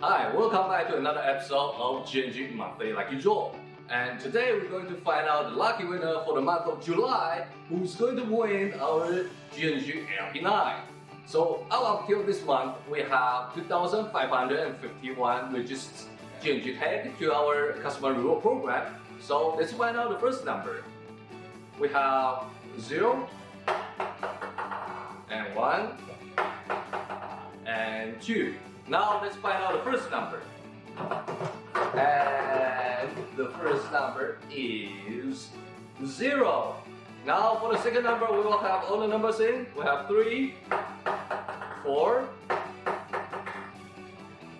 Hi, welcome back to another episode of GNG Monthly Lucky Draw. And today we're going to find out the lucky winner for the month of July who's going to win our GNG LP9. So up until this month, we have 2,551 registered GNG tag to our customer reward program. So let's find out the first number. We have 0 and 1 and 2. Now let's find out the first number. And the first number is 0. Now for the second number, we will have all the numbers in. We have 3, 4,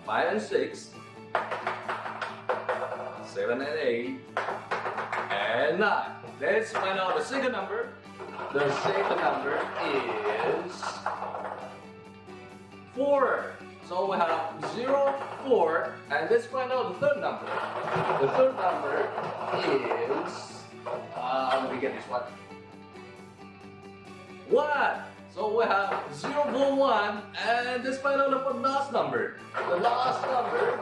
5 and 6, 7 and 8, and 9. Let's find out the second number. The second number is 4. So we have 0, 4, and let's find out the third number. The third number is, uh, let me get this one. 1. So we have 0, 4, 1, and let's find out the last number. The last number,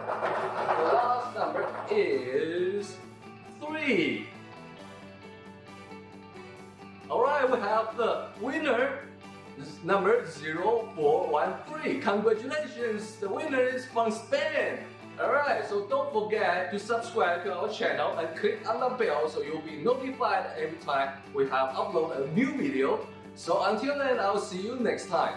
the last number is 3. Alright, we have the winner number 0413. Congratulations, the winner is from Spain. Alright, so don't forget to subscribe to our channel and click on the bell so you'll be notified every time we have uploaded a new video. So until then, I'll see you next time.